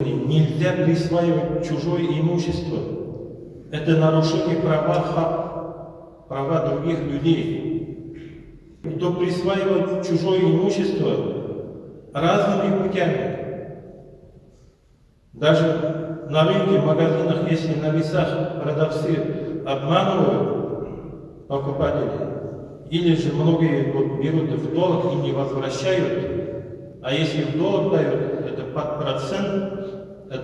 Нельзя присваивать чужое имущество. Это нарушение права, хак, права других людей. Кто присваивает чужое имущество разными путями. Даже на рынке, в магазинах, если на весах продавцы обманывают покупателей, или же многие вот берут в долг и не возвращают, а если в долг дают,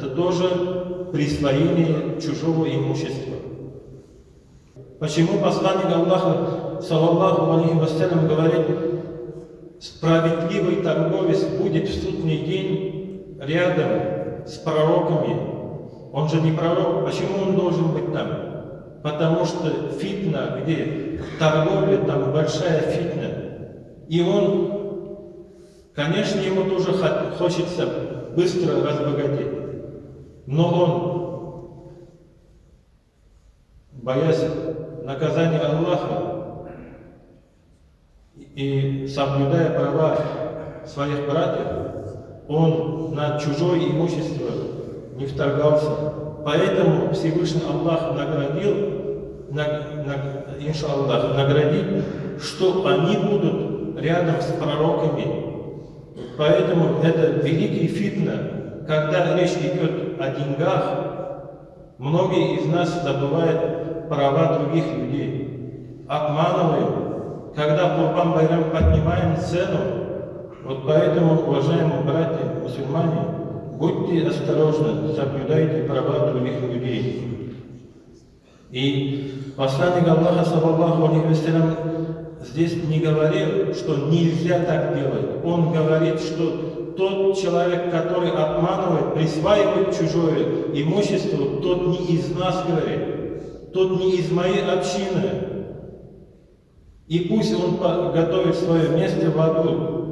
это тоже присвоение чужого имущества. Почему посланник Аллаха, саллаллаху алейхи вассалям, говорит, справедливый торговец будет в судный день рядом с пророками. Он же не пророк, почему он должен быть там? Потому что фитна, где торговля, там большая фитна. И он, конечно, ему тоже хочется быстро разбогатеть. Но он, боясь наказания Аллаха и соблюдая права своих братьев, он на чужое имущество не вторгался. Поэтому Всевышний Аллах наградил, на, на, иншаллах, наградит, что они будут рядом с пророками. Поэтому это великий фитна, когда речь идет о деньгах, многие из нас забывают права других людей, обманываем, когда Курбан Байрам поднимаем цену. Вот поэтому, уважаемые братья, мусульмане, будьте осторожны, соблюдайте права других людей. И посланник Аллаха, саллаллаху алейхи здесь не говорил, что нельзя так делать. Он говорит, что тот человек, который обманывает, присваивает чужое имущество, тот не из нас, говорит, тот не из моей общины. И пусть он готовит свое место в аду,